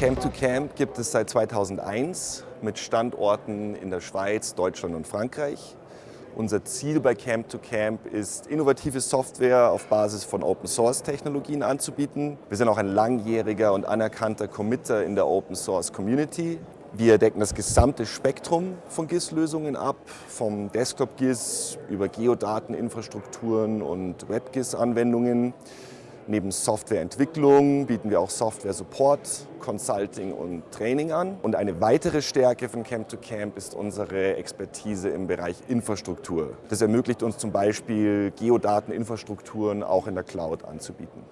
Camp to Camp gibt es seit 2001 mit Standorten in der Schweiz, Deutschland und Frankreich. Unser Ziel bei Camp to Camp ist, innovative Software auf Basis von Open-Source-Technologien anzubieten. Wir sind auch ein langjähriger und anerkannter Committer in der Open-Source-Community. Wir decken das gesamte Spektrum von GIS-Lösungen ab, vom Desktop-GIS über Geodateninfrastrukturen und Web-GIS-Anwendungen. Neben Softwareentwicklung bieten wir auch Software-Support, Consulting und Training an. Und eine weitere Stärke von Camp to Camp ist unsere Expertise im Bereich Infrastruktur. Das ermöglicht uns zum Beispiel Geodateninfrastrukturen auch in der Cloud anzubieten.